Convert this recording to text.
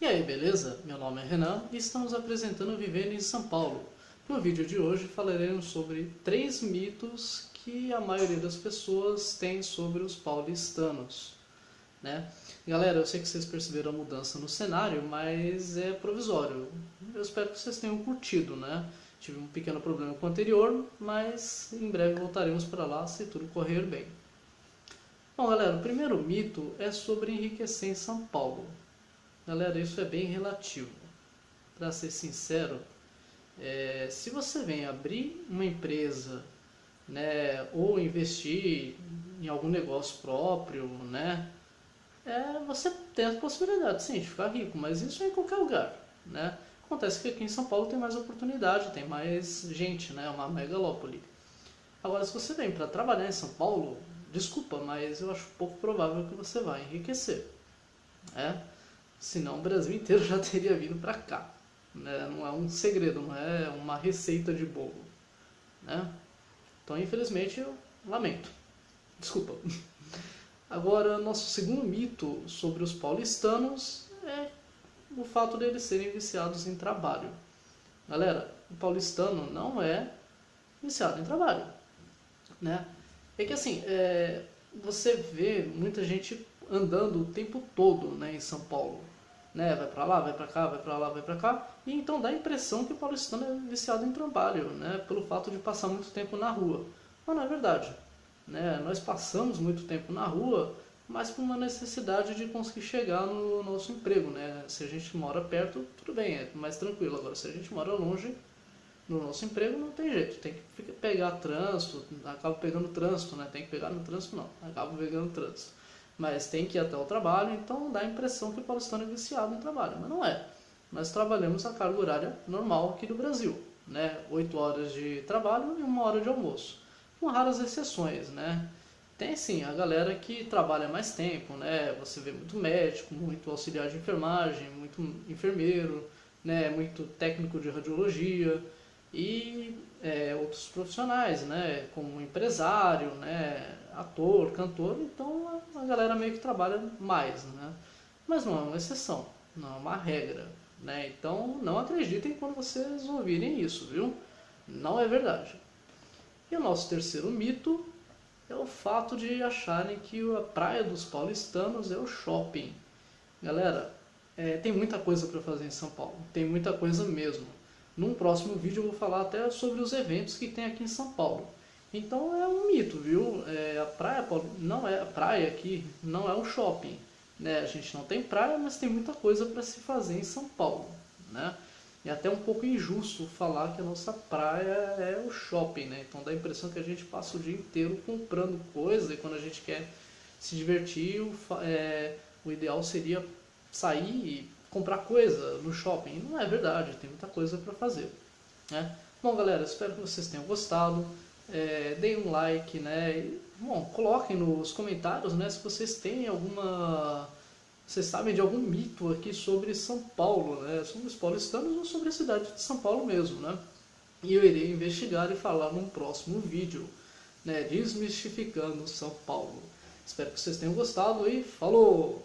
E aí, beleza? Meu nome é Renan e estamos apresentando Vivendo em São Paulo. No vídeo de hoje falaremos sobre três mitos que a maioria das pessoas tem sobre os paulistanos. Né? Galera, eu sei que vocês perceberam a mudança no cenário, mas é provisório. Eu espero que vocês tenham curtido, né? Tive um pequeno problema com o anterior, mas em breve voltaremos para lá se tudo correr bem. Bom, galera, o primeiro mito é sobre enriquecer em São Paulo. Galera, isso é bem relativo. Para ser sincero, é, se você vem abrir uma empresa, né, ou investir em algum negócio próprio, né, é, você tem a possibilidade, sim, de ficar rico, mas isso é em qualquer lugar, né. Acontece que aqui em São Paulo tem mais oportunidade, tem mais gente, né, uma megalópole. Agora, se você vem para trabalhar em São Paulo, desculpa, mas eu acho pouco provável que você vai enriquecer. É? Senão o Brasil inteiro já teria vindo para cá. Né? Não é um segredo, não é uma receita de bolo. Né? Então, infelizmente, eu lamento. Desculpa. Agora, nosso segundo mito sobre os paulistanos é o fato deles serem viciados em trabalho. Galera, o paulistano não é viciado em trabalho. Né? É que assim, é, você vê muita gente andando o tempo todo né, em São Paulo. Né? Vai para lá, vai para cá, vai para lá, vai para cá. E então dá a impressão que o paulistano é viciado em trabalho, né? pelo fato de passar muito tempo na rua. Mas não é verdade. Né? Nós passamos muito tempo na rua, mas por uma necessidade de conseguir chegar no nosso emprego. Né? Se a gente mora perto, tudo bem, é mais tranquilo. Agora, se a gente mora longe, no nosso emprego não tem jeito, tem que pegar trânsito, acaba pegando trânsito, né? Tem que pegar no trânsito não, acaba pegando trânsito. Mas tem que ir até o trabalho, então dá a impressão que o paulistano é viciado em trabalho, mas não é. Nós trabalhamos a carga horária normal aqui do Brasil, né? 8 horas de trabalho e uma hora de almoço, com raras exceções, né? Tem sim a galera que trabalha mais tempo, né? Você vê muito médico, muito auxiliar de enfermagem, muito enfermeiro, né? Muito técnico de radiologia, e é, outros profissionais, né, como empresário, né, ator, cantor, então a, a, galera meio que trabalha mais, né, mas não é uma exceção, não é uma regra, né, então não acreditem quando vocês ouvirem isso, viu, não é verdade. E o nosso terceiro mito é o fato de acharem que a praia dos paulistanos é o shopping. Galera, é, tem muita coisa para fazer em São Paulo, tem muita coisa mesmo. Num próximo vídeo eu vou falar até sobre os eventos que tem aqui em São Paulo. Então é um mito, viu? É, a praia não é a praia aqui, não é um shopping. Né? A gente não tem praia, mas tem muita coisa para se fazer em São Paulo. Né? É até um pouco injusto falar que a nossa praia é o shopping, né? Então dá a impressão que a gente passa o dia inteiro comprando coisa e quando a gente quer se divertir, o, é, o ideal seria sair e comprar coisa no shopping. Não é verdade, tem muita coisa para fazer. Né? Bom, galera, espero que vocês tenham gostado. É, deem um like, né? E, bom, coloquem nos comentários, né? Se vocês têm alguma... Vocês sabem de algum mito aqui sobre São Paulo, né? Sobre os paulistanos ou sobre a cidade de São Paulo mesmo, né? E eu irei investigar e falar num próximo vídeo, né? Desmistificando São Paulo. Espero que vocês tenham gostado e falou!